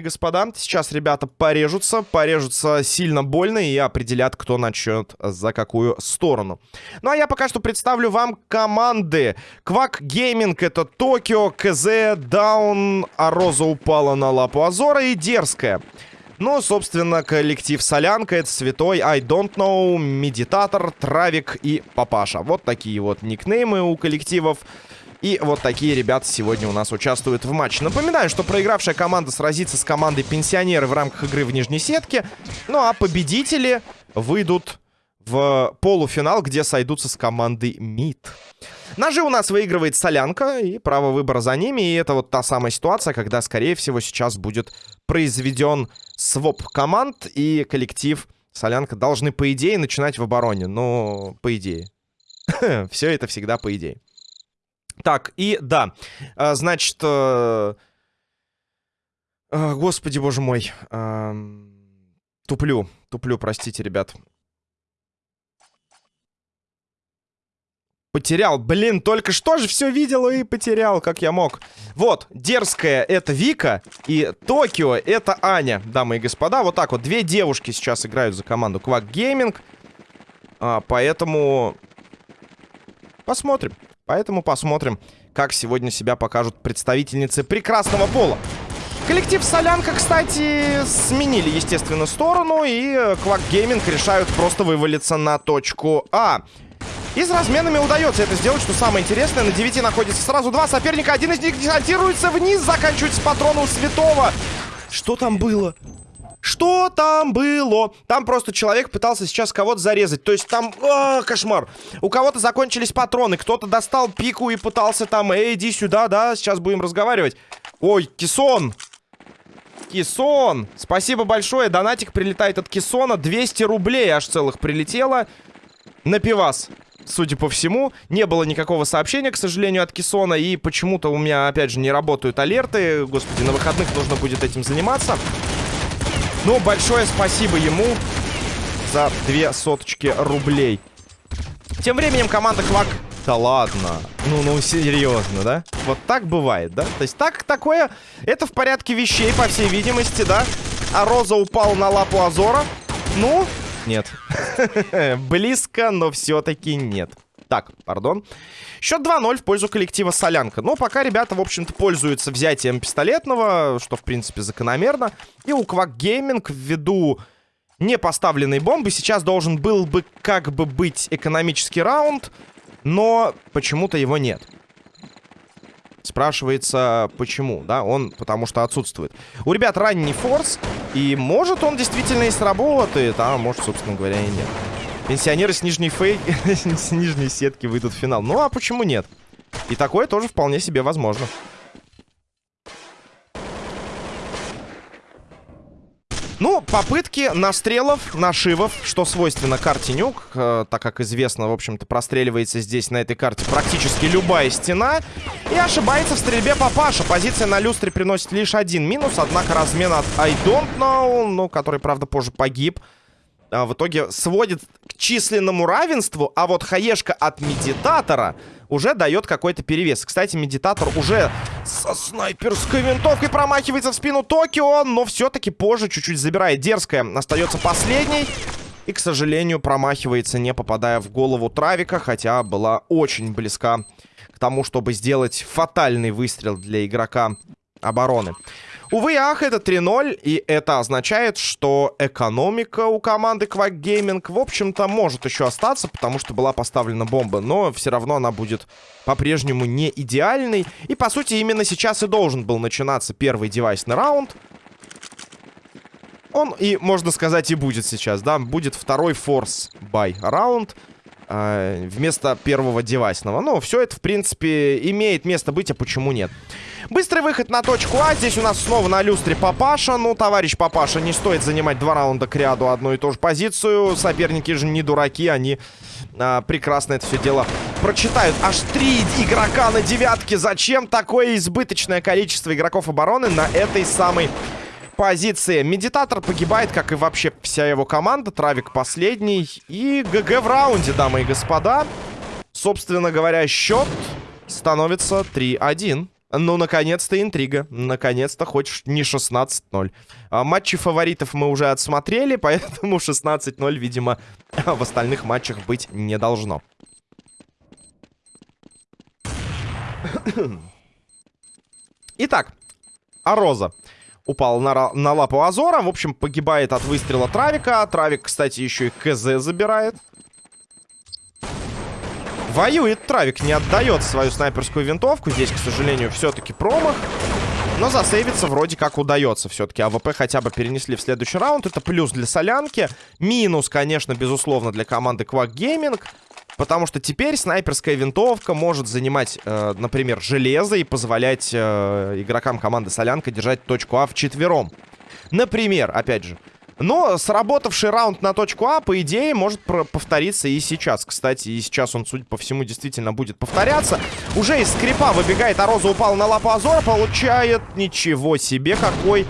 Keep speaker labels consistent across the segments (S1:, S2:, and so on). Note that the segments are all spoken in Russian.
S1: Господа, сейчас ребята порежутся, порежутся сильно больно и определят, кто начнет за какую сторону. Ну а я пока что представлю вам команды. Quack Gaming это Токио, КЗ, Даун, А роза упала на лапу Азора и Дерзкая. Ну, собственно, коллектив Солянка, это Святой, I Don't Know, Медитатор, Травик и Папаша. Вот такие вот никнеймы у коллективов. И вот такие ребята сегодня у нас участвуют в матче. Напоминаю, что проигравшая команда сразится с командой пенсионеры в рамках игры в нижней сетке. Ну а победители выйдут в полуфинал, где сойдутся с командой МИД. Ножи у нас выигрывает Солянка, и право выбора за ними. И это вот та самая ситуация, когда, скорее всего, сейчас будет произведен своп команд, и коллектив Солянка должны, по идее, начинать в обороне. Но, по идее. Все это всегда по идее. Так, и да, а, значит... Э, э, господи, боже мой. Э, туплю, туплю, простите, ребят. Потерял. Блин, только что же все видел и потерял, как я мог. Вот, дерзкая это Вика и Токио это Аня, дамы и господа. Вот так вот, две девушки сейчас играют за команду Квак Гейминг. А, поэтому посмотрим. Поэтому посмотрим, как сегодня себя покажут представительницы прекрасного пола. Коллектив Солянка, кстати, сменили, естественно, сторону. И Квак Гейминг решают просто вывалиться на точку А. И с разменами удается это сделать, что самое интересное. На 9 находится сразу два соперника. Один из них десантируется вниз, заканчивается патроном Святого. Что там было? Что там было? Там просто человек пытался сейчас кого-то зарезать. То есть там... А, кошмар. У кого-то закончились патроны. Кто-то достал пику и пытался там... Эй, иди сюда, да? Сейчас будем разговаривать. Ой, Кисон. Кисон. Спасибо большое. Донатик прилетает от Кисона. 200 рублей аж целых прилетело. На пивас судя по всему. Не было никакого сообщения, к сожалению, от Кисона. И почему-то у меня, опять же, не работают алерты. Господи, на выходных нужно будет этим заниматься. Ну, большое спасибо ему за две соточки рублей. Тем временем команда Квак... Да ладно. Ну, ну, серьезно, да? Вот так бывает, да? То есть так, такое... Это в порядке вещей, по всей видимости, да? А Роза упал на лапу Азора. Ну, нет. Близко, но все-таки нет. Так, пардон. Счет 2-0 в пользу коллектива Солянка. Но пока ребята, в общем-то, пользуются взятием пистолетного, что, в принципе, закономерно. И у Квак Гейминг ввиду не поставленной бомбы сейчас должен был бы как бы быть экономический раунд, но почему-то его нет. Спрашивается, почему, да? Он потому что отсутствует. У ребят ранний форс, и может он действительно и сработает, а может, собственно говоря, и нет. Пенсионеры с нижней фей... с нижней сетки выйдут в финал. Ну, а почему нет? И такое тоже вполне себе возможно. Ну, попытки настрелов, нашивов, что свойственно карте Нюк, э, так как известно, в общем-то, простреливается здесь на этой карте практически любая стена. И ошибается в стрельбе Папаша. Позиция на люстре приносит лишь один минус, однако размен от I don't know, ну, который, правда, позже погиб а, в итоге сводит к численному равенству, а вот хаешка от медитатора уже дает какой-то перевес. Кстати, медитатор уже со снайперской винтовкой промахивается в спину Токио, но все-таки позже чуть-чуть забирает. Дерзкая остается последней. И, к сожалению, промахивается, не попадая в голову Травика, хотя была очень близка к тому, чтобы сделать фатальный выстрел для игрока обороны. Увы, ах, это 3-0, и это означает, что экономика у команды Quack Gaming, в общем-то, может еще остаться, потому что была поставлена бомба, но все равно она будет по-прежнему не идеальной. И, по сути, именно сейчас и должен был начинаться первый девайсный раунд. Он и, можно сказать, и будет сейчас, да, будет второй форс бай раунд вместо первого девайсного. Ну, все это, в принципе, имеет место быть, а почему нет? Быстрый выход на точку А. Здесь у нас снова на люстре Папаша. Ну, товарищ Папаша, не стоит занимать два раунда к ряду одну и ту же позицию. Соперники же не дураки, они а, прекрасно это все дело прочитают. Аж три игрока на девятке. Зачем такое избыточное количество игроков обороны на этой самой позиции. Медитатор погибает, как и вообще вся его команда. Травик последний. И ГГ в раунде, дамы и господа. Собственно говоря, счет становится 3-1 Ну, наконец-то интрига. Наконец-то хоть не 16-0. А, матчи фаворитов мы уже отсмотрели, поэтому 16-0, видимо, в остальных матчах быть не должно. Итак, А роза упал на, на лапу Азора. В общем, погибает от выстрела Травика. Травик, кстати, еще и КЗ забирает. Воюет Травик, не отдает свою снайперскую винтовку. Здесь, к сожалению, все-таки промах. Но засейвиться вроде как удается все-таки. AWP хотя бы перенесли в следующий раунд. Это плюс для солянки. Минус, конечно, безусловно, для команды Quack Gaming. Потому что теперь снайперская винтовка может занимать, э, например, железо и позволять э, игрокам команды Солянка держать точку А вчетвером. Например, опять же. Но сработавший раунд на точку А, по идее, может повториться и сейчас. Кстати, и сейчас он, судя по всему, действительно будет повторяться. Уже из скрипа выбегает, а Роза упал на лапу Азора, получает... Ничего себе, какой...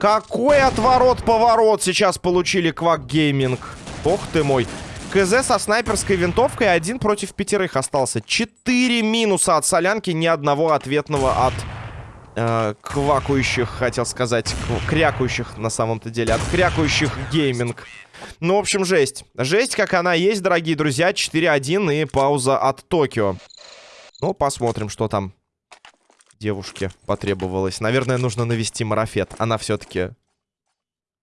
S1: Какой отворот-поворот сейчас получили Квак Гейминг. Ох ты мой. КЗ со снайперской винтовкой один против пятерых остался. Четыре минуса от солянки, ни одного ответного от э, квакающих, хотел сказать, крякающих на самом-то деле, от крякающих гейминг. Ну, в общем, жесть. Жесть, как она есть, дорогие друзья. 4-1 и пауза от Токио. Ну, посмотрим, что там девушке потребовалось. Наверное, нужно навести марафет. Она все-таки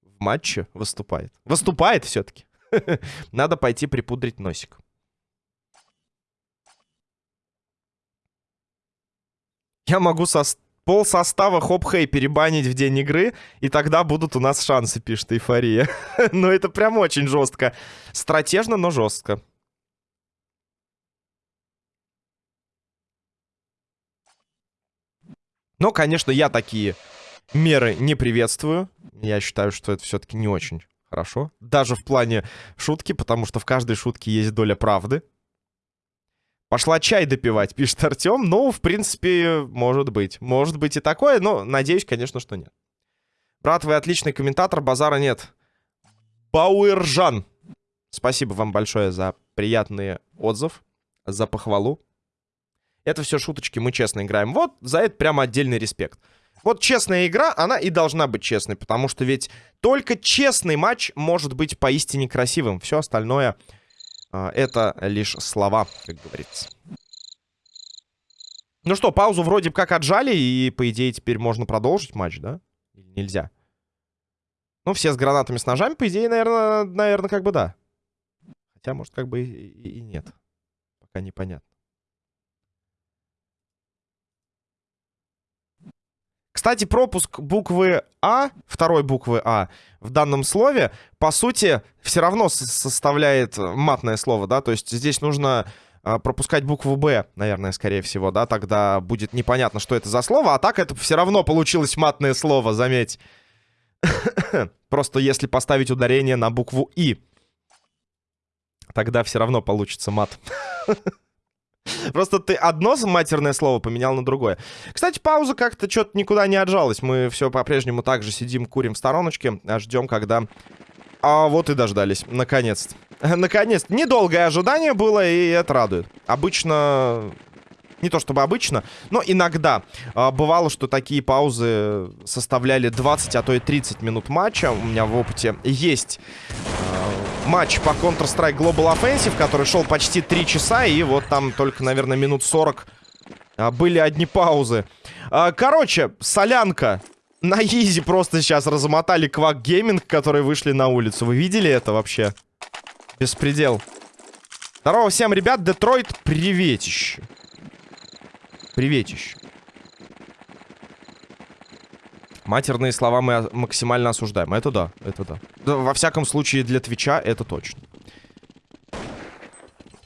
S1: в матче выступает. Выступает все-таки. Надо пойти припудрить носик. Я могу со пол состава хоп-хей перебанить в день игры, и тогда будут у нас шансы, пишет Эйфория. но это прям очень жестко. Стратежно, но жестко. Но, конечно, я такие меры не приветствую. Я считаю, что это все-таки не очень Хорошо. Даже в плане шутки, потому что в каждой шутке есть доля правды. Пошла чай допивать, пишет Артем. Ну, в принципе, может быть. Может быть и такое, но надеюсь, конечно, что нет. Брат, вы отличный комментатор, базара нет. Бауэржан. Спасибо вам большое за приятный отзыв, за похвалу. Это все шуточки, мы честно играем. Вот за это прямо отдельный респект. Вот честная игра, она и должна быть честной, потому что ведь только честный матч может быть поистине красивым. Все остальное э, это лишь слова, как говорится. Ну что, паузу вроде как отжали, и, по идее, теперь можно продолжить матч, да? Или нельзя? Ну, все с гранатами, с ножами, по идее, наверное, наверное как бы да. Хотя, может, как бы и, и нет. Пока непонятно. Кстати, пропуск буквы А, второй буквы А в данном слове, по сути, все равно составляет матное слово, да, то есть здесь нужно а, пропускать букву Б, наверное, скорее всего, да, тогда будет непонятно, что это за слово, а так это все равно получилось матное слово, заметь. Просто если поставить ударение на букву И, тогда все равно получится мат. Просто ты одно матерное слово поменял на другое. Кстати, пауза как-то что-то никуда не отжалась. Мы все по-прежнему так же сидим, курим в стороночке, а ждем, когда... А вот и дождались, наконец-то. Наконец-то. Недолгое ожидание было, и это радует. Обычно не то чтобы обычно, но иногда а, бывало, что такие паузы составляли 20, а то и 30 минут матча. У меня в опыте есть а, матч по Counter-Strike Global Offensive, который шел почти 3 часа, и вот там только, наверное, минут 40 а, были одни паузы. А, короче, солянка. На easy просто сейчас размотали Quack Gaming, которые вышли на улицу. Вы видели это вообще? Беспредел. Здорово всем, ребят. Детройт, приветище. Приветище. Матерные слова мы максимально осуждаем. Это да, это да. да во всяком случае, для Твича это точно.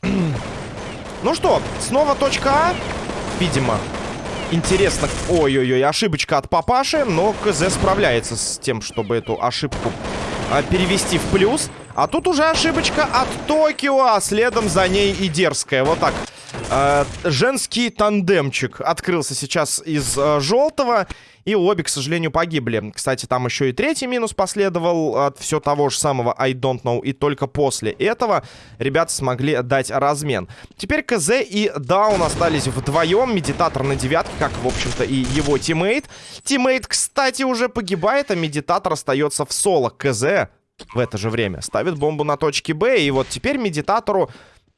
S1: ну что, снова точка А. Видимо. Интересно. Ой-ой-ой, ошибочка от папаши. Но КЗ справляется с тем, чтобы эту ошибку а, перевести в плюс. А тут уже ошибочка от Токио, а следом за ней и дерзкая. Вот так Э, женский тандемчик открылся сейчас из э, желтого. И обе, к сожалению, погибли. Кстати, там еще и третий минус последовал от все того же самого I don't know. И только после этого ребята смогли дать размен. Теперь КЗ и Даун остались вдвоем. Медитатор на девятке, как, в общем-то, и его teammate. Teammate, кстати, уже погибает, а медитатор остается в соло. КЗ в это же время ставит бомбу на точке Б. И вот теперь медитатору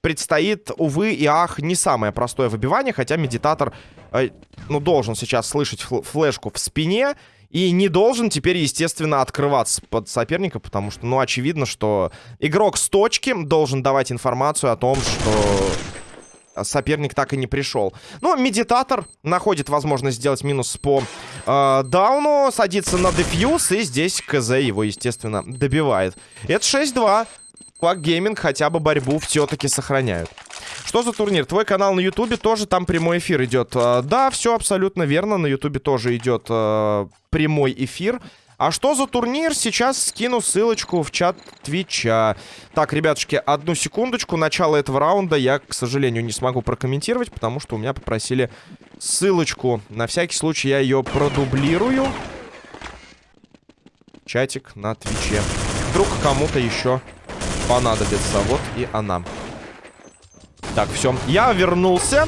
S1: предстоит, увы и ах, не самое простое выбивание, хотя медитатор, э, ну, должен сейчас слышать флешку в спине и не должен теперь, естественно, открываться под соперника, потому что, ну, очевидно, что игрок с точки должен давать информацию о том, что соперник так и не пришел. Но медитатор находит возможность сделать минус по э, дауну, садится на дефьюз, и здесь КЗ его, естественно, добивает. Это 6-2. Quack Gaming хотя бы борьбу все-таки сохраняют. Что за турнир? Твой канал на Ютубе тоже там прямой эфир идет. А, да, все абсолютно верно. На Ютубе тоже идет э, прямой эфир. А что за турнир? Сейчас скину ссылочку в чат Твича. Так, ребятушки, одну секундочку. Начало этого раунда я, к сожалению, не смогу прокомментировать, потому что у меня попросили ссылочку. На всякий случай я ее продублирую. Чатик на Твиче. Вдруг кому-то еще понадобится. Вот и она. Так, все. Я вернулся.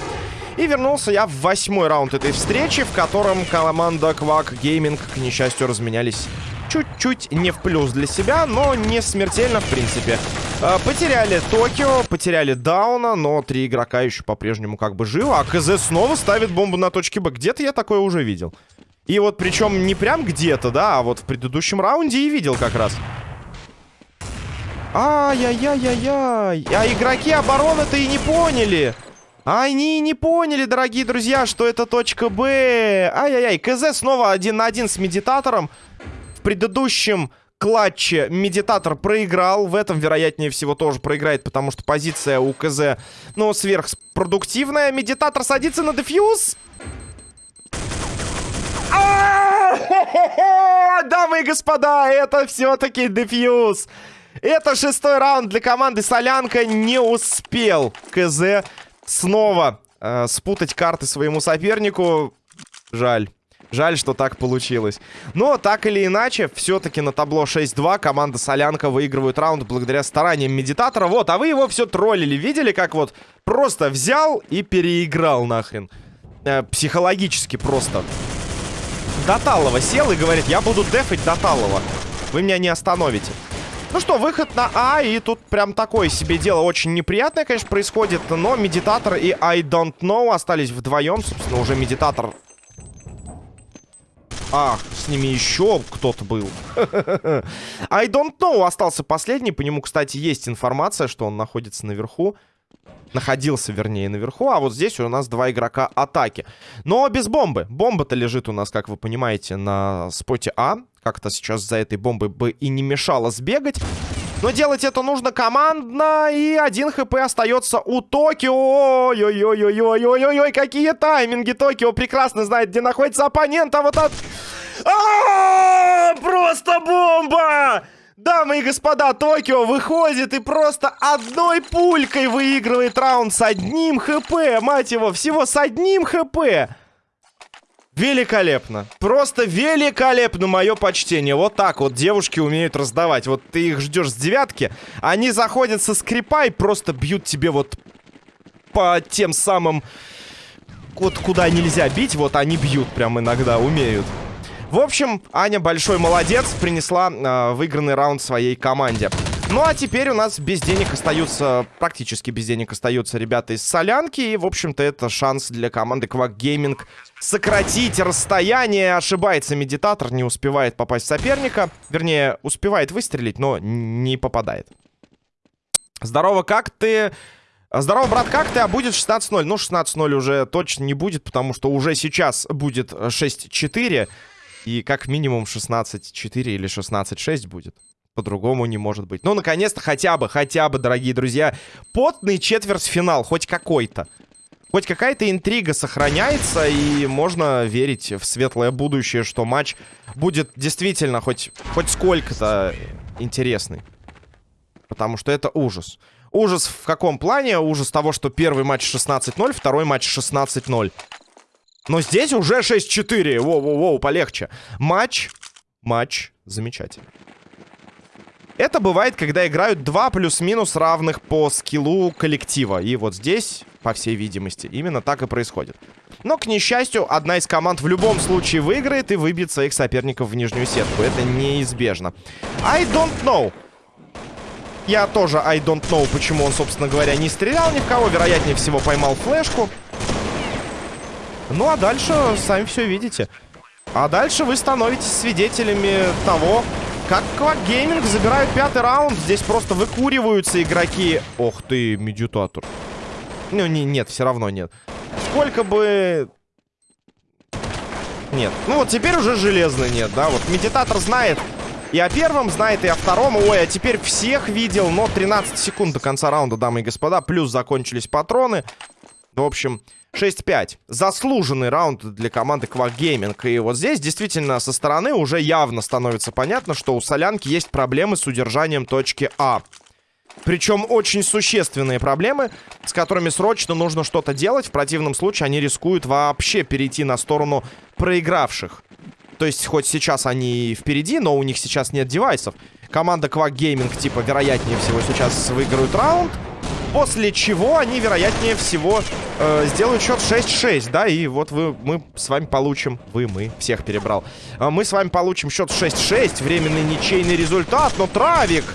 S1: И вернулся я в восьмой раунд этой встречи, в котором команда Quack Gaming, к несчастью, разменялись чуть-чуть не в плюс для себя, но не смертельно, в принципе. А, потеряли Токио, потеряли Дауна, но три игрока еще по-прежнему как бы живы. А КЗ снова ставит бомбу на точке Б. Где-то я такое уже видел. И вот причем не прям где-то, да, а вот в предыдущем раунде и видел как раз. Ай-яй-яй-яй-яй. А игроки обороны-то и не поняли. Они не поняли, дорогие друзья, что это точка Б. Ай-яй-яй. КЗ снова один на один с медитатором. В предыдущем клатче медитатор проиграл. В этом, вероятнее всего, тоже проиграет, потому что позиция у КЗ, ну, сверхпродуктивная. Медитатор садится на дефьюз. Дамы и господа, это все-таки дефьюз. Это шестой раунд для команды Солянка. Не успел КЗ снова э, спутать карты своему сопернику. Жаль. Жаль, что так получилось. Но так или иначе, все-таки на табло 6-2 команда Солянка выигрывает раунд благодаря стараниям Медитатора. Вот, а вы его все троллили. Видели, как вот просто взял и переиграл нахрен? Э, психологически просто. Доталова сел и говорит, я буду дефать Доталова. Вы меня не остановите. Ну что, выход на А, и тут прям такое себе дело очень неприятное, конечно, происходит, но Медитатор и I Don't Know остались вдвоем, собственно, уже Медитатор... Ах, с ними еще кто-то был. I Don't Know остался последний, по нему, кстати, есть информация, что он находится наверху. Находился, вернее, наверху. А вот здесь у нас два игрока атаки. Но без бомбы. Бомба-то лежит у нас, как вы понимаете, на споте А. Как-то сейчас за этой бомбой бы и не мешало сбегать. Но делать это нужно командно. И один хп остается у Токио. Ой-ой-ой-ой-ой-ой-ой. Какие тайминги. Токио прекрасно знает, где находится оппонент. А вот от... А Просто бомба! Дамы и господа, Токио выходит и просто одной пулькой выигрывает раунд с одним хп. Мать его, всего с одним хп. Великолепно. Просто великолепно мое почтение. Вот так вот девушки умеют раздавать. Вот ты их ждешь с девятки, они заходят со скрипа и просто бьют тебе вот по тем самым... Вот куда нельзя бить, вот они бьют прям иногда, умеют. В общем, Аня большой молодец, принесла э, выигранный раунд своей команде. Ну а теперь у нас без денег остаются, практически без денег остаются ребята из Солянки. И, в общем-то, это шанс для команды Quack Gaming сократить расстояние. Ошибается медитатор, не успевает попасть соперника. Вернее, успевает выстрелить, но не попадает. Здорово, как ты... Здорово, брат, как ты? А будет 16-0? Ну, 16-0 уже точно не будет, потому что уже сейчас будет 6-4. И как минимум 16-4 или 16-6 будет. По-другому не может быть. Ну, наконец-то, хотя бы, хотя бы, дорогие друзья, потный четвертьфинал, хоть какой-то. Хоть какая-то интрига сохраняется, и можно верить в светлое будущее, что матч будет действительно хоть, хоть сколько-то интересный. Потому что это ужас. Ужас в каком плане? Ужас того, что первый матч 16-0, второй матч 16-0. Но здесь уже 6-4. Воу-воу-воу, полегче. Матч, матч замечательный. Это бывает, когда играют два плюс-минус равных по скиллу коллектива. И вот здесь, по всей видимости, именно так и происходит. Но, к несчастью, одна из команд в любом случае выиграет и выбьет своих соперников в нижнюю сетку. Это неизбежно. I don't know. Я тоже I don't know, почему он, собственно говоря, не стрелял ни в кого. Вероятнее всего, поймал флешку. Ну, а дальше сами все видите. А дальше вы становитесь свидетелями того, как Квак Гейминг забирают пятый раунд. Здесь просто выкуриваются игроки. Ох ты, медитатор. Ну, не, нет, все равно нет. Сколько бы... Нет. Ну вот теперь уже железный нет, да? Вот медитатор знает и о первом, знает и о втором. Ой, а теперь всех видел. Но 13 секунд до конца раунда, дамы и господа. Плюс закончились патроны. В общем, 6-5. Заслуженный раунд для команды Gaming. И вот здесь действительно со стороны уже явно становится понятно, что у Солянки есть проблемы с удержанием точки А. Причем очень существенные проблемы, с которыми срочно нужно что-то делать. В противном случае они рискуют вообще перейти на сторону проигравших. То есть, хоть сейчас они впереди, но у них сейчас нет девайсов. Команда Quack Gaming, типа, вероятнее всего сейчас выиграют раунд. После чего они, вероятнее всего, э, сделают счет 6-6, да, и вот вы, мы с вами получим... Вы, мы, всех перебрал. Э, мы с вами получим счет 6-6, временный ничейный результат, но Травик...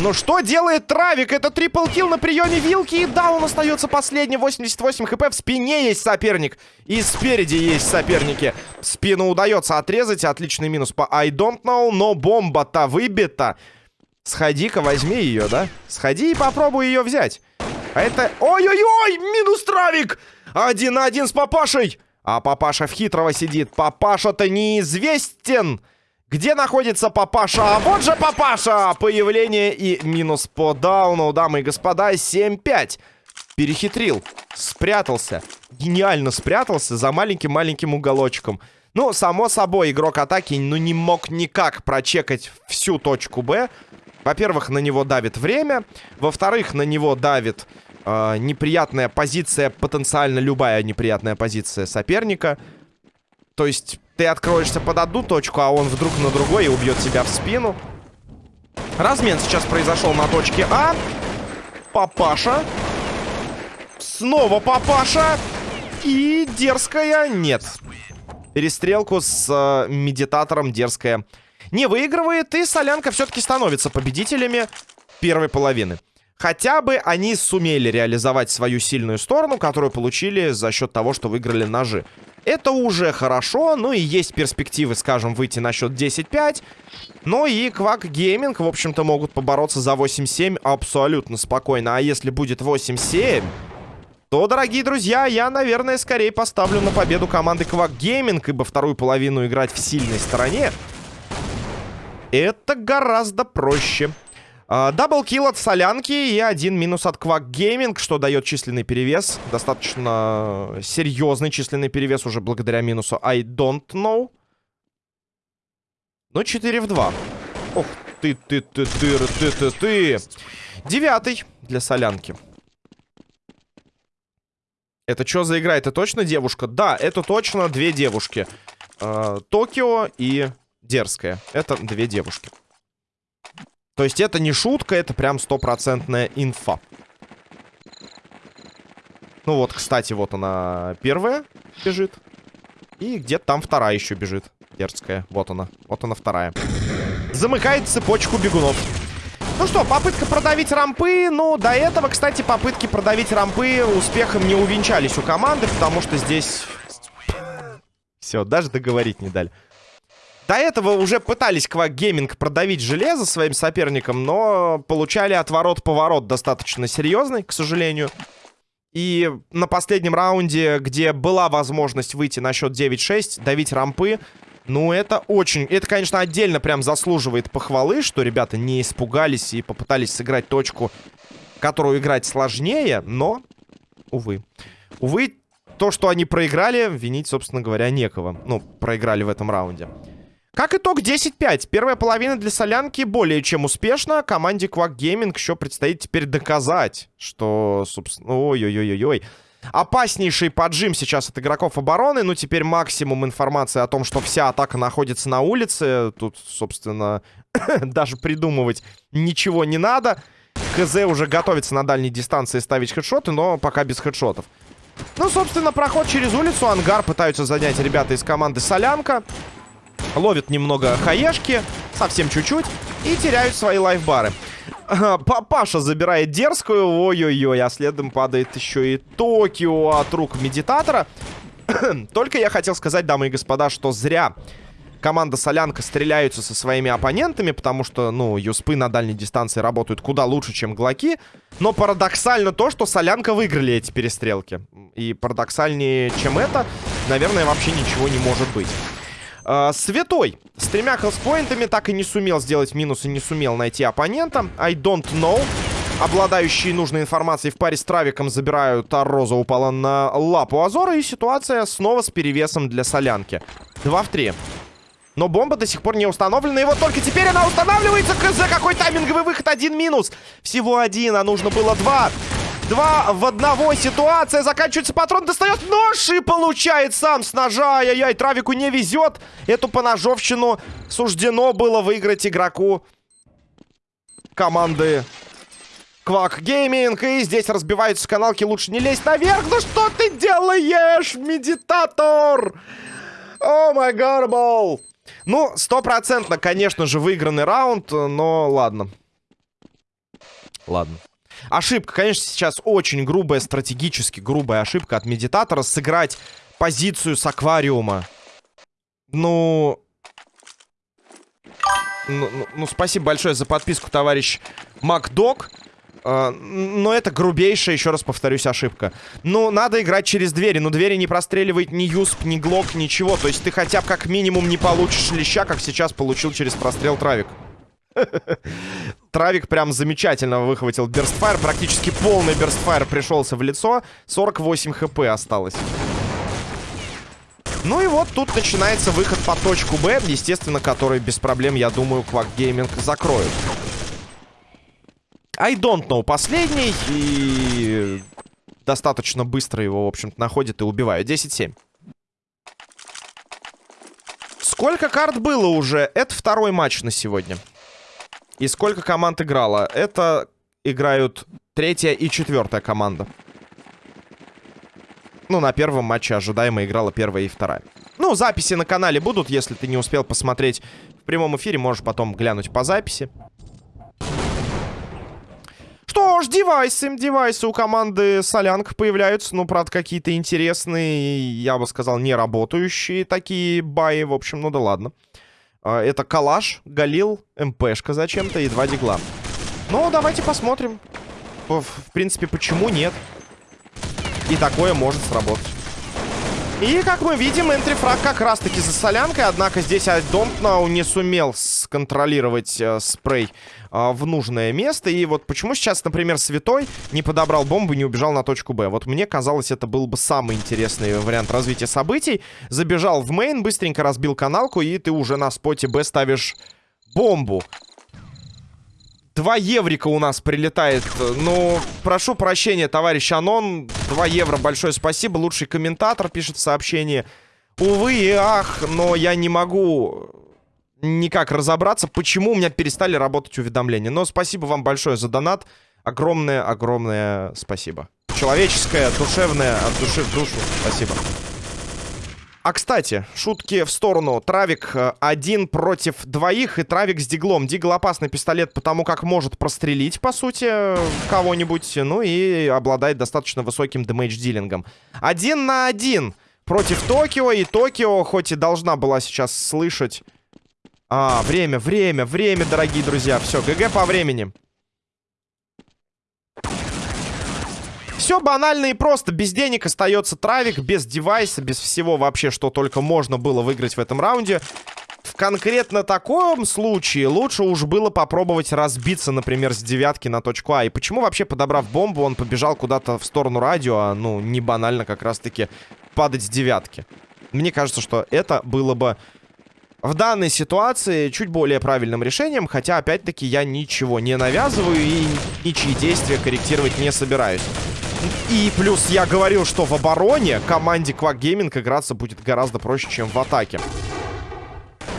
S1: Но что делает Травик? Это трипл килл на приеме вилки. И да, он остается последний. 88 хп. В спине есть соперник. И спереди есть соперники. Спину удается отрезать. Отличный минус по I don't know. Но бомба-то выбита. Сходи-ка, возьми ее, да? Сходи и попробуй ее взять. А это... Ой-ой-ой! Минус травик! Один на один с папашей! А папаша в хитрого сидит. Папаша-то неизвестен! Где находится папаша? А вот же папаша! Появление и минус по дауну, дамы и господа. 7-5. Перехитрил. Спрятался. Гениально спрятался за маленьким-маленьким уголочком. Ну, само собой, игрок атаки ну, не мог никак прочекать всю точку Б. Во-первых, на него давит время. Во-вторых, на него давит э, неприятная позиция, потенциально любая неприятная позиция соперника. То есть ты откроешься под одну точку, а он вдруг на другой и убьет тебя в спину. Размен сейчас произошел на точке А. Папаша. Снова папаша. И дерзкая нет. Перестрелку с э, медитатором дерзкая не выигрывает, и Солянка все-таки становится победителями первой половины. Хотя бы они сумели реализовать свою сильную сторону, которую получили за счет того, что выиграли ножи. Это уже хорошо, ну и есть перспективы, скажем, выйти на счет 10-5. Но и Quack Gaming, в общем-то, могут побороться за 8-7 абсолютно спокойно. А если будет 8-7, то, дорогие друзья, я, наверное, скорее поставлю на победу команды Quack Gaming, ибо вторую половину играть в сильной стороне это гораздо проще. А, double kill от Солянки и один минус от Quack Gaming, что дает численный перевес. Достаточно серьезный численный перевес уже благодаря минусу I don't know. Ну, 4 в 2. Ох, ты, ты, ты, ты, ты, ты, ты. Девятый для Солянки. Это что за игра? Это точно девушка? Да, это точно две девушки. Э, Токио и Дерзкая. Это две девушки. То есть это не шутка, это прям стопроцентная инфа. Ну вот, кстати, вот она первая бежит. И где-то там вторая еще бежит. Дерзкая. Вот она. Вот она вторая. Замыкает цепочку бегунов. Ну что, попытка продавить рампы. Ну, до этого, кстати, попытки продавить рампы успехом не увенчались у команды, потому что здесь... Все, даже договорить не дали. До этого уже пытались Quack продавить железо своим соперникам, но получали отворот-поворот достаточно серьезный, к сожалению. И на последнем раунде, где была возможность выйти на счет 9-6, давить рампы, ну, это очень... Это, конечно, отдельно прям заслуживает похвалы, что ребята не испугались и попытались сыграть точку, которую играть сложнее, но, увы. Увы, то, что они проиграли, винить, собственно говоря, некого. Ну, проиграли в этом раунде. Как итог, 10-5. Первая половина для солянки более чем успешна. Команде Quack Gaming еще предстоит теперь доказать, что, собственно... Ой-ой-ой-ой-ой. Опаснейший поджим сейчас от игроков обороны. Ну, теперь максимум информации о том, что вся атака находится на улице. Тут, собственно, даже придумывать ничего не надо. КЗ уже готовится на дальней дистанции ставить хедшоты, но пока без хедшотов. Ну, собственно, проход через улицу. Ангар пытаются занять ребята из команды Солянка. Ловят немного хаешки, совсем чуть-чуть, и теряют свои лайфбары. Папаша забирает дерзкую, ой-ой-ой, а следом падает еще и Токио от рук медитатора. Только я хотел сказать, дамы и господа, что зря команда Солянка стреляются со своими оппонентами, потому что, ну, юспы на дальней дистанции работают куда лучше, чем глоки. Но парадоксально то, что Солянка выиграли эти перестрелки. И парадоксальнее, чем это, наверное, вообще ничего не может быть. Э, Святой с тремя хелспоинтами так и не сумел сделать минус и не сумел найти оппонента. I don't know. Обладающие нужной информацией в паре с Травиком забирают, а Роза упала на лапу Азора. И ситуация снова с перевесом для Солянки. 2 в 3. Но бомба до сих пор не установлена. И вот только теперь она устанавливается. КЗ, какой тайминговый выход. Один минус. Всего один, а нужно было два. Два в одного ситуация. Заканчивается патрон, достает нож и получает сам с ножа. Ай-яй-яй, Травику не везет. Эту поножовщину суждено было выиграть игроку команды Квак Гейминг. И здесь разбиваются каналки. Лучше не лезть наверх. Ну что ты делаешь, медитатор? О май гарбол. Ну, стопроцентно, конечно же, выигранный раунд, но ладно. Ладно. Ошибка, конечно, сейчас очень грубая, стратегически грубая ошибка от медитатора сыграть позицию с аквариума. Ну... Ну, ну, ну спасибо большое за подписку, товарищ Макдог. Uh, но это грубейшая, еще раз повторюсь, ошибка. Ну, надо играть через двери. Но двери не простреливает ни Юсп, ни Глок, ничего. То есть ты хотя бы как минимум не получишь леща, как сейчас получил через прострел Травик. Травик прям замечательно выхватил Берстфайр. Практически полный Берстфайр пришелся в лицо. 48 хп осталось. Ну и вот тут начинается выход по точку Б. Естественно, который без проблем, я думаю, Quack Gaming закроют. I don't know последний. И достаточно быстро его, в общем-то, находит и убивает. 10-7. Сколько карт было уже? Это второй матч на сегодня. И сколько команд играло? Это играют третья и четвертая команда. Ну, на первом матче ожидаемо играла первая и вторая. Ну, записи на канале будут, если ты не успел посмотреть в прямом эфире, можешь потом глянуть по записи. Что ж, девайсы, девайсы у команды Солянка появляются, ну, правда, какие-то интересные, я бы сказал, не работающие такие баи, в общем, ну да ладно. А, это Калаш, Галил, МПшка зачем-то и два дигла. Ну, давайте посмотрим. В принципе, почему нет? И такое может сработать. И, как мы видим, энтрифраг как раз-таки за солянкой. Однако здесь Айдомпнау не сумел сконтролировать э, спрей э, в нужное место. И вот почему сейчас, например, Святой не подобрал бомбу и не убежал на точку Б. Вот мне казалось, это был бы самый интересный вариант развития событий. Забежал в мейн, быстренько разбил каналку, и ты уже на споте Б ставишь бомбу. Два еврика у нас прилетает. Ну, прошу прощения, товарищ Анон. Два евро, большое спасибо. Лучший комментатор пишет в сообщении. Увы и ах, но я не могу никак разобраться, почему у меня перестали работать уведомления. Но спасибо вам большое за донат. Огромное-огромное спасибо. Человеческое, душевное, от души в душу. Спасибо. А, кстати, шутки в сторону. Травик э, один против двоих, и Травик с Диглом. Дигл опасный пистолет, потому как может прострелить, по сути, кого-нибудь. Ну и обладает достаточно высоким дэмэдж-дилингом. Один на один против Токио. И Токио, хоть и должна была сейчас слышать... А, время, время, время, дорогие друзья. Все, ГГ по времени. Все банально и просто. Без денег остается травик, без девайса, без всего вообще, что только можно было выиграть в этом раунде. В конкретно таком случае лучше уж было попробовать разбиться, например, с девятки на точку А. И почему вообще, подобрав бомбу, он побежал куда-то в сторону радио, а, ну, не банально как раз-таки падать с девятки? Мне кажется, что это было бы в данной ситуации чуть более правильным решением, хотя, опять-таки, я ничего не навязываю и ничьи действия корректировать не собираюсь. И плюс я говорил, что в обороне команде Quack Gaming играться будет гораздо проще, чем в атаке.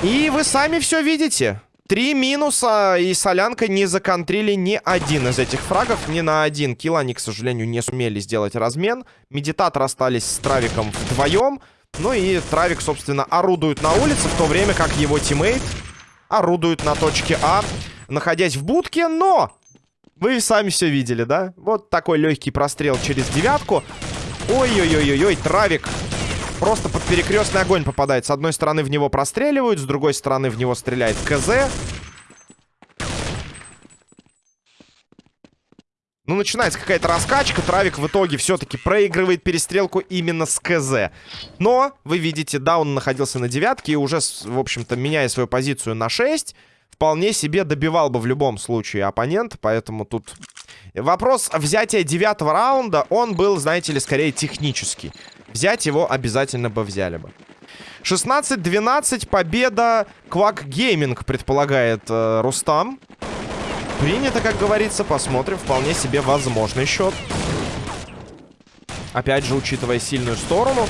S1: И вы сами все видите. Три минуса, и Солянка не законтрили ни один из этих фрагов. Ни на один kill они, к сожалению, не сумели сделать размен. Медитатор остались с Травиком вдвоем. Ну и Травик, собственно, орудует на улице, в то время как его teammate орудует на точке А, находясь в будке, но... Вы сами все видели, да? Вот такой легкий прострел через девятку. Ой-ой-ой-ой-ой, Травик просто под перекрестный огонь попадает. С одной стороны в него простреливают, с другой стороны в него стреляет КЗ. Ну, начинается какая-то раскачка. Травик в итоге все-таки проигрывает перестрелку именно с КЗ. Но, вы видите, да, он находился на девятке и уже, в общем-то, меняя свою позицию на 6, вполне себе добивал бы в любом случае оппонент. Поэтому тут вопрос взятия девятого раунда, он был, знаете ли, скорее технический. Взять его обязательно бы взяли бы. 16-12, победа Квак Гейминг, предполагает э, Рустам. Принято, как говорится, посмотрим. Вполне себе возможный счет. Опять же, учитывая сильную сторону.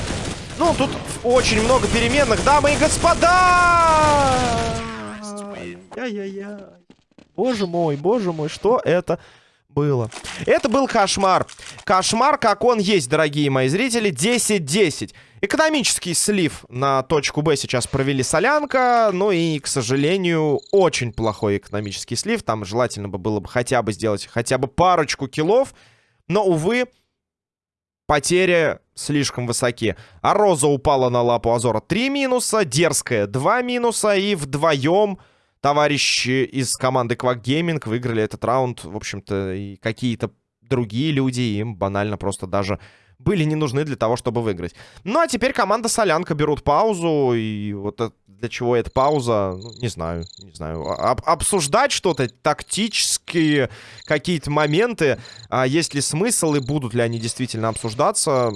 S1: Ну, тут очень много переменных, дамы и господа! Яй-яй-яй. Боже мой, боже мой, что это было? Это был кошмар. Кошмар, как он есть, дорогие мои зрители. 10-10. Экономический слив на точку Б сейчас провели Солянка. Ну и, к сожалению, очень плохой экономический слив. Там желательно бы было бы хотя бы сделать хотя бы парочку киллов. Но, увы, потери слишком высоки. А Роза упала на лапу Азора 3 минуса, Дерзкая 2 минуса. И вдвоем товарищи из команды Quack Gaming выиграли этот раунд. В общем-то, и какие-то другие люди им банально просто даже были не нужны для того, чтобы выиграть. Ну, а теперь команда Солянка берут паузу, и вот для чего эта пауза, ну, не знаю, не знаю. Об обсуждать что-то, тактические какие-то моменты, а есть ли смысл и будут ли они действительно обсуждаться,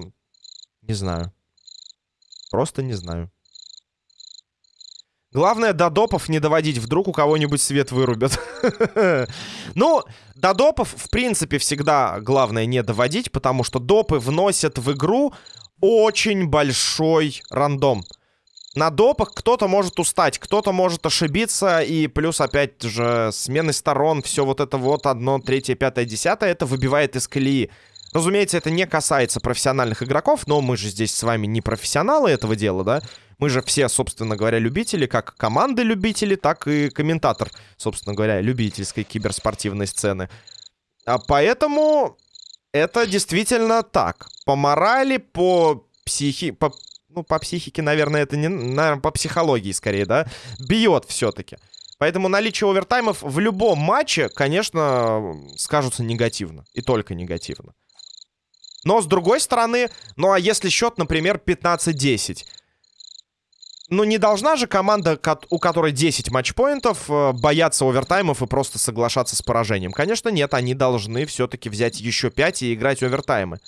S1: не знаю. Просто не знаю. Главное, до допов не доводить. Вдруг у кого-нибудь свет вырубят. Ну, до допов, в принципе, всегда главное не доводить, потому что допы вносят в игру очень большой рандом. На допах кто-то может устать, кто-то может ошибиться, и плюс, опять же, смены сторон, все вот это вот, одно, третье, пятое, десятое, это выбивает из колеи. Разумеется, это не касается профессиональных игроков, но мы же здесь с вами не профессионалы этого дела, да? Мы же все, собственно говоря, любители, как команды любители, так и комментатор, собственно говоря, любительской киберспортивной сцены. А поэтому это действительно так. По морали, по психи... По, ну, по психике, наверное, это не... Наверное, по психологии скорее, да? Бьет все-таки. Поэтому наличие овертаймов в любом матче, конечно, скажутся негативно. И только негативно. Но, с другой стороны, ну а если счет, например, 15-10... Ну, не должна же команда, у которой 10 матчпоинтов, э, бояться овертаймов и просто соглашаться с поражением. Конечно, нет, они должны все-таки взять еще 5 и играть овертаймы.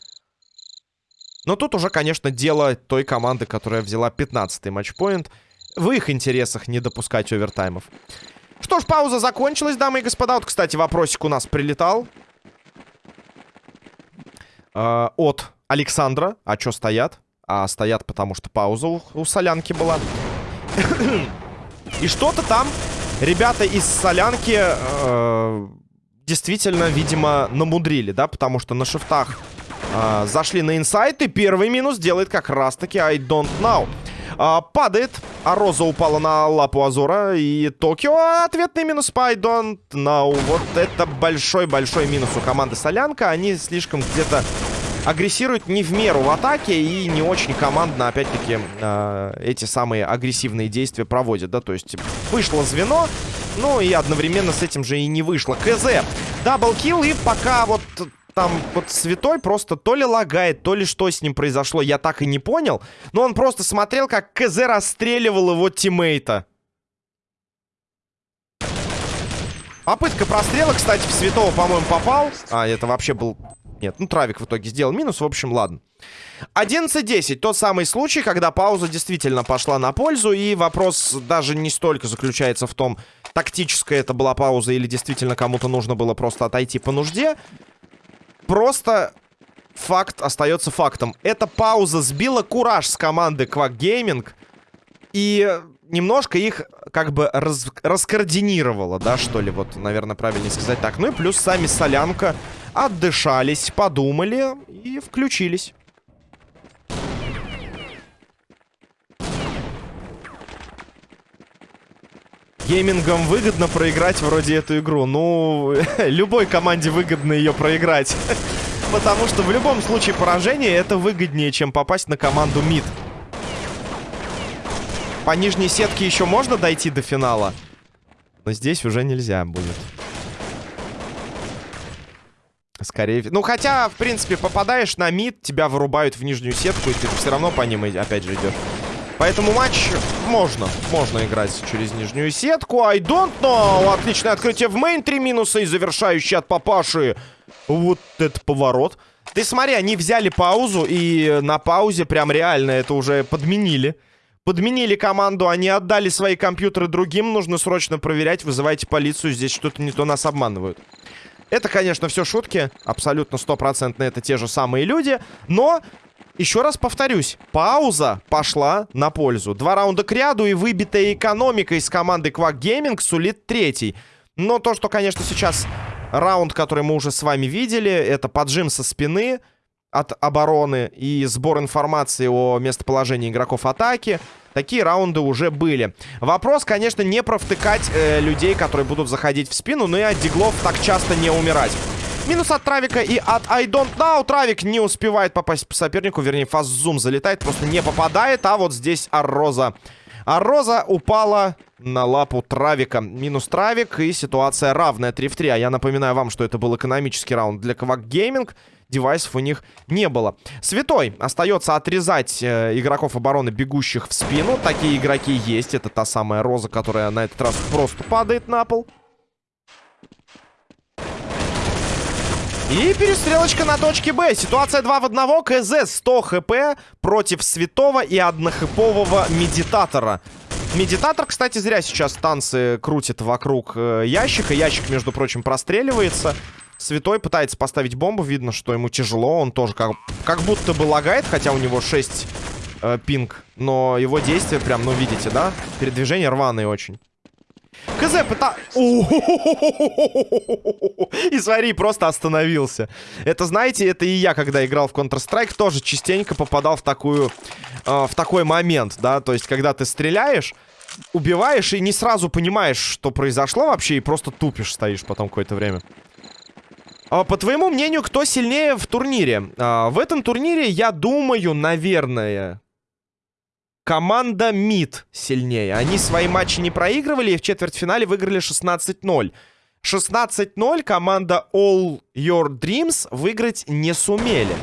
S1: Но тут уже, конечно, дело той команды, которая взяла 15-й матчпоинт. В их интересах не допускать овертаймов. Что ж, пауза закончилась, дамы и господа. Вот, кстати, вопросик у нас прилетал. Э, от Александра. А что стоят? А стоят, потому что пауза у, у солянки была. И что-то там ребята из солянки э, действительно, видимо, намудрили, да, потому что на шифтах э, зашли на инсайт, и первый минус делает как раз-таки I don't know. А, падает, а Роза упала на лапу Азора, и Токио ответный минус по I don't know. Вот это большой-большой минус у команды Солянка. Они слишком где-то агрессирует не в меру в атаке и не очень командно, опять-таки, э, эти самые агрессивные действия проводят, да, то есть вышло звено, ну и одновременно с этим же и не вышло. КЗ, double kill и пока вот там вот Святой просто то ли лагает, то ли что с ним произошло, я так и не понял. Но он просто смотрел, как КЗ расстреливал его teammate а. Попытка прострела, кстати, в Святого, по-моему, попал. А, это вообще был Нет, ну Травик в итоге сделал минус, в общем, ладно. 11-10, тот самый случай, когда пауза действительно пошла на пользу, и вопрос даже не столько заключается в том, тактическая это была пауза или действительно кому-то нужно было просто отойти по нужде. Просто факт остается фактом. Эта пауза сбила кураж с команды Quack Gaming, и немножко их как бы раз, раскоординировала, да, что ли, вот, наверное, правильнее сказать так. Ну и плюс сами Солянка отдышались, подумали и включились. Геймингам выгодно проиграть вроде эту игру. Ну, любой команде выгодно ее проиграть. Потому что в любом случае поражение это выгоднее, чем попасть на команду МИД. По нижней сетке еще можно дойти до финала. Но здесь уже нельзя будет. Скорее... Ну, хотя, в принципе, попадаешь на мид, тебя вырубают в нижнюю сетку, и ты все равно по ним опять же идешь. Поэтому матч можно. Можно играть через нижнюю сетку. I don't know. Отличное открытие в мейн. Три минуса и завершающий от папаши. Вот это поворот. Ты смотри, они взяли паузу, и на паузе прям реально это уже подменили. Подменили команду, они отдали свои компьютеры другим. Нужно срочно проверять, вызывайте полицию. Здесь что-то не то нас обманывают. Это, конечно, все шутки. Абсолютно стопроцентно это те же самые люди. Но, еще раз повторюсь, пауза пошла на пользу. Два раунда к ряду и выбитая экономика из команды Quack Gaming сулит третий. Но то, что, конечно, сейчас раунд, который мы уже с вами видели, это поджим со спины от обороны и сбор информации о местоположении игроков атаки. Такие раунды уже были. Вопрос, конечно, не провтыкать э, людей, которые будут заходить в спину, но и от диглов так часто не умирать. Минус от Травика и от I don't know. Травик не успевает попасть по сопернику, вернее, фаззум залетает, просто не попадает, а вот здесь Арроза. Арроза упала на лапу Травика. Минус Травик, и ситуация равная 3 в 3. А я напоминаю вам, что это был экономический раунд для Квак Гейминг девайсов у них не было. Святой остается отрезать э, игроков обороны, бегущих в спину. Такие игроки есть. Это та самая Роза, которая на этот раз просто падает на пол. И перестрелочка на точке Б. Ситуация 2 в 1. КЗ 100 хп против святого и однохэпового медитатора. Медитатор, кстати, зря сейчас танцы крутит вокруг э, ящика. Ящик, между прочим, простреливается. Святой пытается поставить бомбу. Видно, что ему тяжело. Он тоже как, как будто бы лагает, хотя у него 6 э, пинг. Но его действия прям, ну, видите, да? Передвижение рваные очень. КЗ пыта... И смотри, просто остановился. Это, знаете, это и я, когда играл в Counter-Strike, тоже частенько попадал в такую... Э, в такой момент, да? То есть, когда ты стреляешь, убиваешь и не сразу понимаешь, что произошло вообще, и просто тупишь стоишь потом какое-то время. А, по твоему мнению, кто сильнее в турнире? А, в этом турнире, я думаю, наверное, команда МИД сильнее. Они свои матчи не проигрывали и в четвертьфинале выиграли 16-0. 16-0 команда All Your Dreams выиграть не сумели.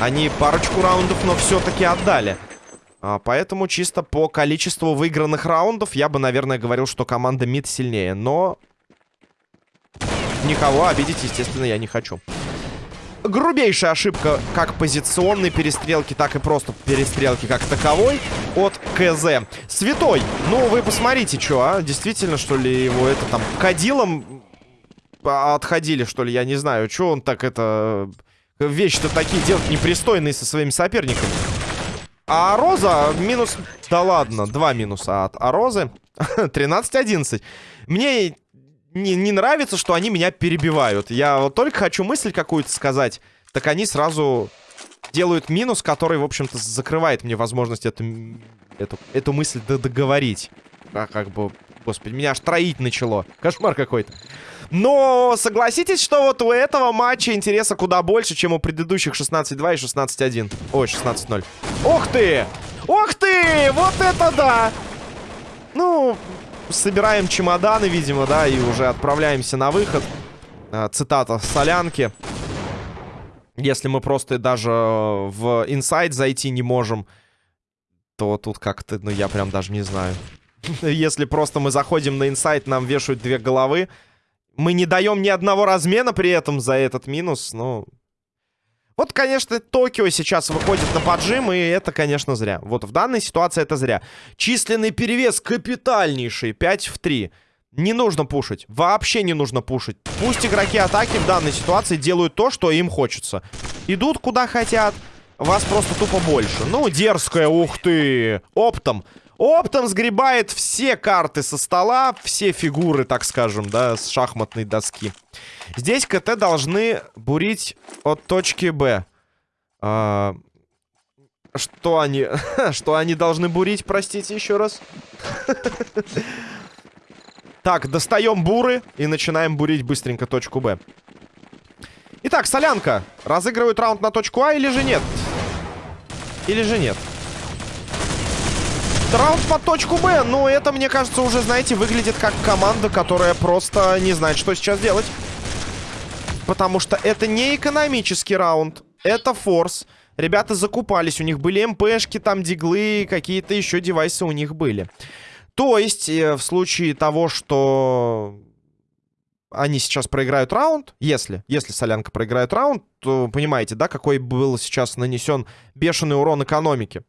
S1: Они парочку раундов, но все-таки отдали. А, поэтому чисто по количеству выигранных раундов я бы, наверное, говорил, что команда МИД сильнее. Но Никого обидеть, естественно, я не хочу. Грубейшая ошибка как позиционной перестрелки, так и просто перестрелки как таковой от КЗ. Святой, ну вы посмотрите, что, а? Действительно, что ли, его это там кадилом отходили, что ли, я не знаю. Что он так это... Вещи-то такие делать непристойные со своими соперниками. А Роза минус... Да ладно, два минуса от Арозы. 13-11. Мне не, не нравится, что они меня перебивают. Я вот только хочу мысль какую-то сказать, так они сразу делают минус, который, в общем-то, закрывает мне возможность эту, эту, эту мысль договорить. А как бы, господи, меня аж троить начало. Кошмар какой-то. Но согласитесь, что вот у этого матча интереса куда больше, чем у предыдущих 16-2 и 16-1. Ой, 16-0. Ох ты! Ох ты! Вот это да! Ну, собираем чемоданы, видимо, да, и уже отправляемся на выход. А, цитата Солянки. Если мы просто даже в инсайд зайти не можем, то тут как-то, ну, я прям даже не знаю. Если просто мы заходим на инсайт, нам вешают две головы, мы не даем ни одного размена при этом за этот минус, ну... Вот, конечно, Токио сейчас выходит на поджим, и это, конечно, зря. Вот в данной ситуации это зря. Численный перевес капитальнейший, 5 в 3. Не нужно пушить. Вообще не нужно пушить. Пусть игроки атаки в данной ситуации делают то, что им хочется. Идут куда хотят. Вас просто тупо больше. Ну, дерзкая, ух ты. Оптом. Оптом сгребает все карты со стола, все фигуры, так скажем, да, с шахматной доски. Здесь КТ должны бурить от точки Б. А, что они... что они должны бурить, простите еще раз? Так, достаем буры и начинаем бурить быстренько точку Б. Итак, солянка. Разыгрывают раунд на точку А или же нет? Или же нет? Раунд под точку Б. Но это, мне кажется, уже, знаете, выглядит как команда, которая просто не знает, что сейчас делать. Потому что это не экономический раунд. Это форс. Ребята закупались. У них были МПшки, там диглы, какие-то еще девайсы у них были. То есть, э, в случае того, что они сейчас проиграют раунд, если, если Солянка проиграет раунд, то понимаете, да, какой был сейчас нанесен бешеный урон экономике.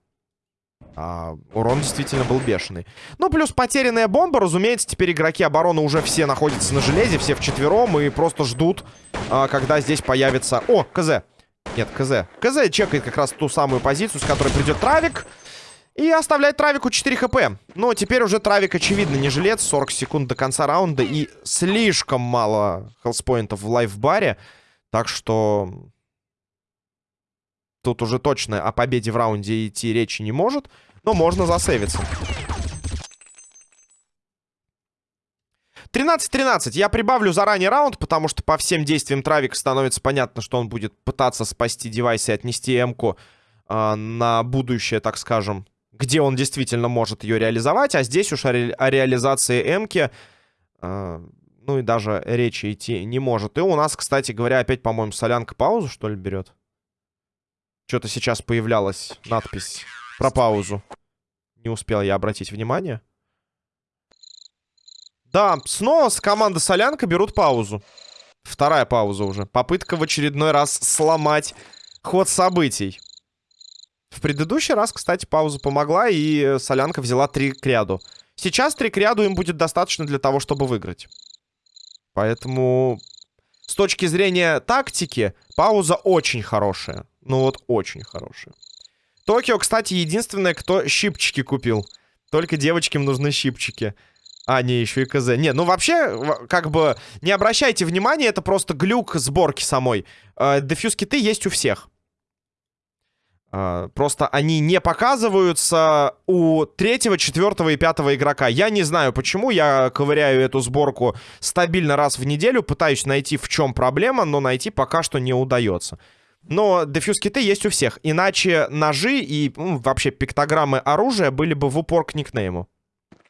S1: А, урон действительно был бешеный. Ну, плюс потерянная бомба, разумеется, теперь игроки обороны уже все находятся на железе, все вчетвером и просто ждут, а, когда здесь появится... О, КЗ. Нет, КЗ. КЗ чекает как раз ту самую позицию, с которой придет Травик. И оставляет Травику 4 хп. Но теперь уже Травик, очевидно, не жилец. 40 секунд до конца раунда. И слишком мало хелспоинтов в лайфбаре. Так что... Тут уже точно о победе в раунде идти речи не может. Но можно засейвиться. 13-13. Я прибавлю заранее раунд, потому что по всем действиям Травика становится понятно, что он будет пытаться спасти девайс и отнести М-ку э, на будущее, так скажем, где он действительно может ее реализовать. А здесь уж о, ре о реализации М-ки, э, ну и даже речи идти не может. И у нас, кстати говоря, опять, по-моему, солянка паузу, что ли, берет? Что-то сейчас появлялась надпись про паузу. Не успел я обратить внимание. Да, снова с команды Солянка берут паузу. Вторая пауза уже. Попытка в очередной раз сломать ход событий. В предыдущий раз, кстати, пауза помогла, и Солянка взяла три к ряду. Сейчас три к ряду им будет достаточно для того, чтобы выиграть. Поэтому с точки зрения тактики, пауза очень хорошая. Ну вот, очень хорошая. Токио, кстати, единственное, кто щипчики купил. Только девочкам нужны щипчики. А, не, еще и КЗ. Не, ну вообще, как бы, не обращайте внимания, это просто глюк сборки самой. Э, дефьюз-киты есть у всех. Uh, просто они не показываются у третьего, четвертого и пятого игрока. Я не знаю почему, я ковыряю эту сборку стабильно раз в неделю, пытаюсь найти в чем проблема, но найти пока что не удается. Но дефьюз-киты есть у всех, иначе ножи и ну, вообще пиктограммы оружия были бы в упор к никнейму.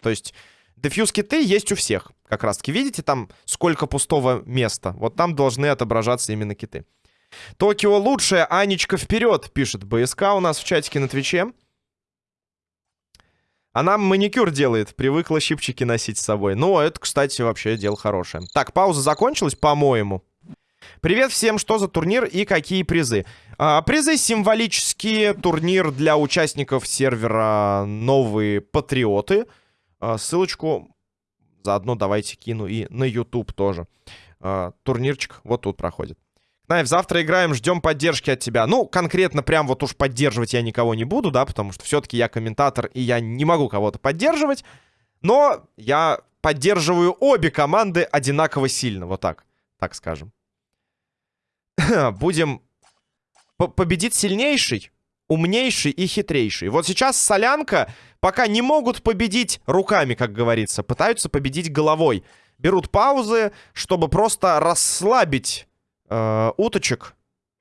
S1: То есть дефьюз-киты есть у всех. Как раз таки, видите, там сколько пустого места. Вот там должны отображаться именно киты. Токио лучшая, Анечка вперед, пишет БСК у нас в чатике на Твиче. Она маникюр делает, привыкла щипчики носить с собой. Ну, это, кстати, вообще дело хорошее. Так, пауза закончилась, по-моему. Привет всем, что за турнир и какие призы? А, призы символические, турнир для участников сервера «Новые Патриоты». А, ссылочку заодно давайте кину и на YouTube тоже. А, турнирчик вот тут проходит. Найв, завтра играем, ждем поддержки от тебя. Ну, конкретно прям вот уж поддерживать я никого не буду, да, потому что все-таки я комментатор, и я не могу кого-то поддерживать. Но я поддерживаю обе команды одинаково сильно, вот так, так скажем. Будем... Победит сильнейший, умнейший и хитрейший. Вот сейчас Солянка пока не могут победить руками, как говорится. Пытаются победить головой. Берут паузы, чтобы просто расслабить э, уточек,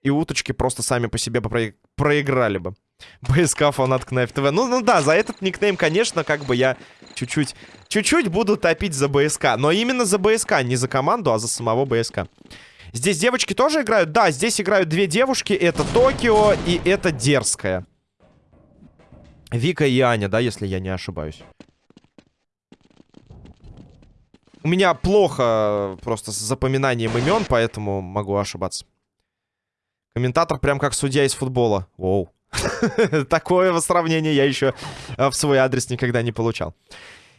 S1: и уточки просто сами по себе про проиграли бы. БСК фанат Кнайф ТВ. Ну, ну да, за этот никнейм, конечно, как бы я чуть-чуть... Чуть-чуть буду топить за БСК. Но именно за БСК, не за команду, а за самого БСК. Здесь девочки тоже играют? Да, здесь играют две девушки. Это Токио и это Дерзкая. Вика и Аня, да, если я не ошибаюсь. У меня плохо просто с запоминанием имен, поэтому могу ошибаться. Комментатор прям как судья из футбола. Воу. Такое сравнение я еще э, в свой адрес никогда не получал.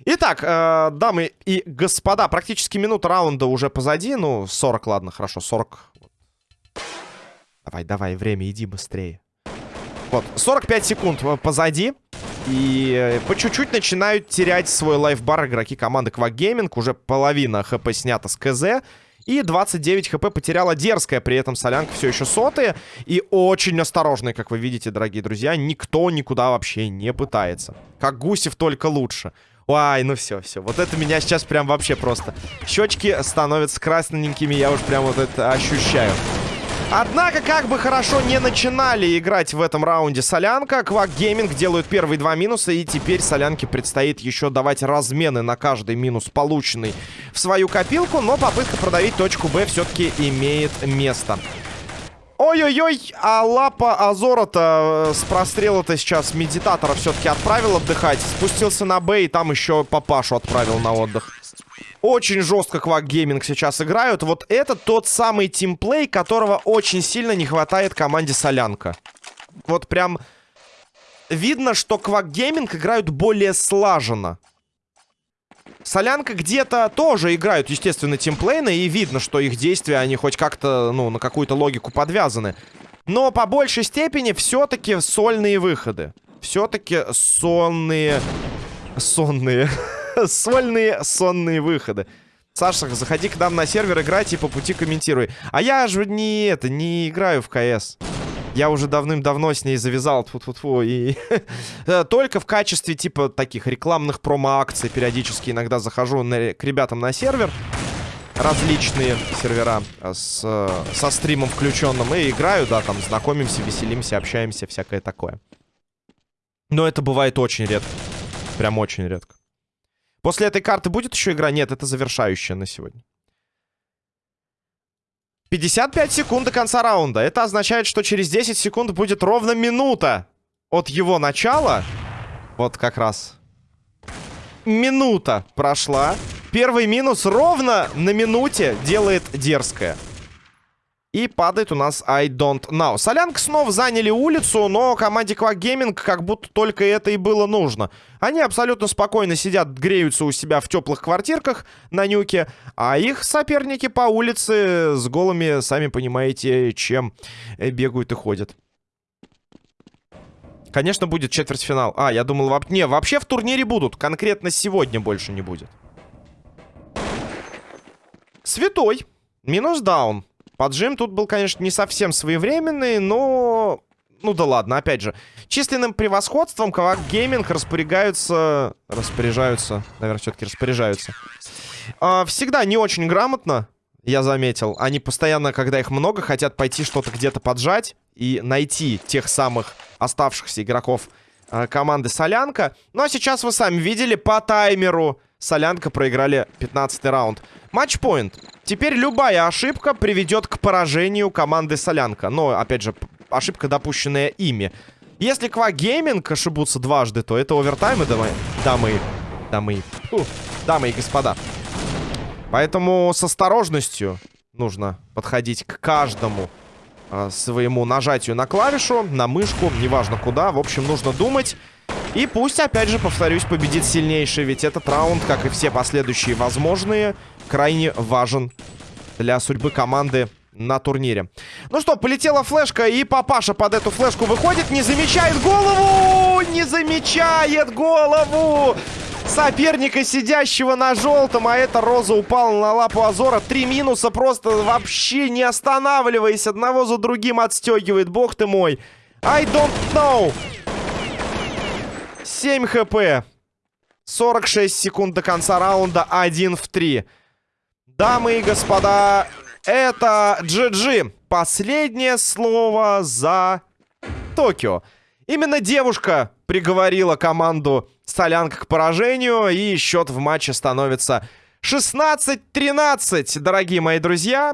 S1: Итак, э, дамы и господа, практически минута раунда уже позади. Ну, 40, ладно, хорошо, 40. Давай, давай, время, иди быстрее. Вот, 45 секунд э, позади. И э, по чуть-чуть начинают терять свой лайфбар игроки команды Gaming. Уже половина хп снята с КЗ. И 29 хп потеряла дерзкая, при этом солянка все еще сотые. И очень осторожная, как вы видите, дорогие друзья. Никто никуда вообще не пытается. Как Гусев, только лучше. Ай, ну все, все. Вот это меня сейчас прям вообще просто... Щечки становятся красненькими, я уж прям вот это ощущаю. Однако, как бы хорошо не начинали играть в этом раунде Солянка, Квак Гейминг делают первые два минуса, и теперь Солянке предстоит еще давать размены на каждый минус, полученный в свою копилку, но попытка продавить точку Б все-таки имеет место. Ой-ой-ой, а лапа Азора-то э, с прострела-то сейчас медитатора все-таки отправил отдыхать. Спустился на Б и там еще папашу отправил на отдых. Очень жестко Quack Gaming сейчас играют. Вот это тот самый тимплей, которого очень сильно не хватает команде Солянка. Вот прям видно, что Quack Gaming играют более слаженно. Солянка где-то тоже играют, естественно, тимплейно, и видно, что их действия, они хоть как-то, ну, на какую-то логику подвязаны. Но по большей степени все-таки сольные выходы. Все-таки сонные... Сонные... Сольные сонные выходы. Саша, заходи к нам на сервер играть и по пути комментируй. А я же не это, не играю в КС. Я уже давным-давно с ней завязал, тьфу -тьфу -тьфу, и э, только в качестве, типа, таких рекламных промо-акций периодически иногда захожу на, к ребятам на сервер. Различные сервера с, со стримом включенным. И играю, да, там, знакомимся, веселимся, общаемся, всякое такое. Но это бывает очень редко. Прям очень редко. После этой карты будет еще игра? Нет, это завершающая на сегодня. 55 секунд до конца раунда. Это означает, что через 10 секунд будет ровно минута от его начала. Вот как раз. Минута прошла. Первый минус ровно на минуте делает дерзкая. И падает у нас I don't know. Солянка снова заняли улицу, но команде Quack Gaming как будто только это и было нужно. Они абсолютно спокойно сидят, греются у себя в теплых квартирках на нюке, а их соперники по улице с голыми, сами понимаете, чем э, бегают и ходят. Конечно, будет четвертьфинал. А, я думал, воп... не, вообще в турнире будут. Конкретно сегодня больше не будет. Святой. Минус даун. Поджим тут был, конечно, не совсем своевременный, но... Ну да ладно, опять же. Численным превосходством Кавак Гейминг распоряжаются... Распоряжаются. Наверное, все-таки распоряжаются. А, всегда не очень грамотно, я заметил. Они постоянно, когда их много, хотят пойти что-то где-то поджать и найти тех самых оставшихся игроков э, команды Солянка. Ну а сейчас вы сами видели по таймеру. Солянка проиграли 15 раунд. Матчпоинт. Теперь любая ошибка приведет к поражению команды Солянка. Но, опять же, ошибка, допущенная ими. Если Ква Гейминг ошибутся дважды, то это овертаймы, дамы, дамы, дамы, фу, дамы и господа. Поэтому с осторожностью нужно подходить к каждому э, своему нажатию на клавишу, на мышку, неважно куда. В общем, нужно думать. И пусть, опять же, повторюсь, победит сильнейший. Ведь этот раунд, как и все последующие возможные, крайне важен для судьбы команды на турнире. Ну что, полетела флешка, и папаша под эту флешку выходит, не замечает голову! Не замечает голову! Соперника, сидящего на желтом, а эта Роза упала на лапу Азора. Три минуса просто вообще не останавливаясь, одного за другим отстегивает. Бог ты мой. I don't know. 7 хп. 46 секунд до конца раунда. 1 в 3. Дамы и господа, это GG. Последнее слово за Токио. Именно девушка приговорила команду Солянка к поражению. И счет в матче становится 16-13, дорогие мои друзья.